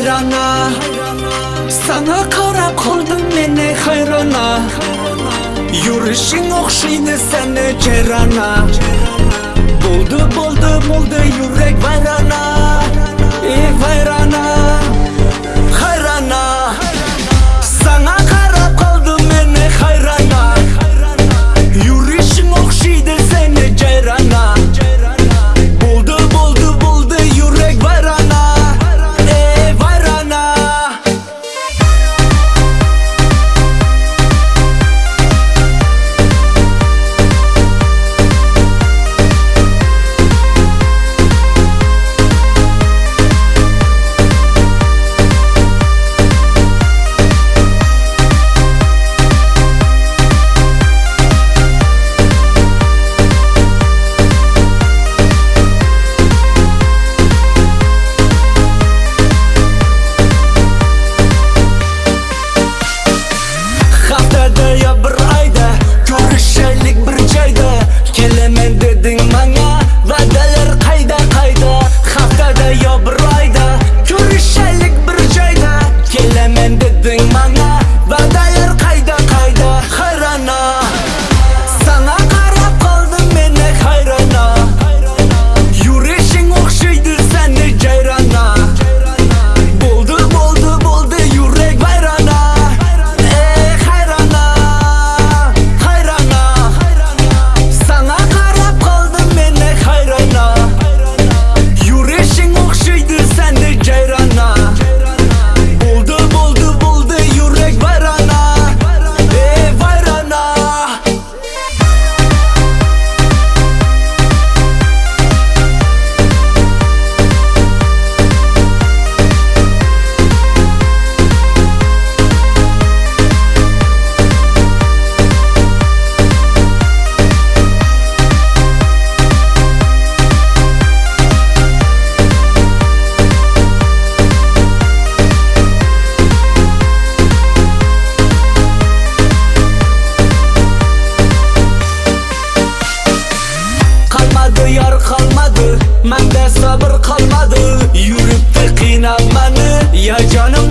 hayrana. Sana kara koldum beni hayrana Yürüşün okşaydı seni cerana. Buldu buldu buldu yürek vayrana. Ey vayrana. manda sabr qolmadi yuribdi qiynab mani ya jonim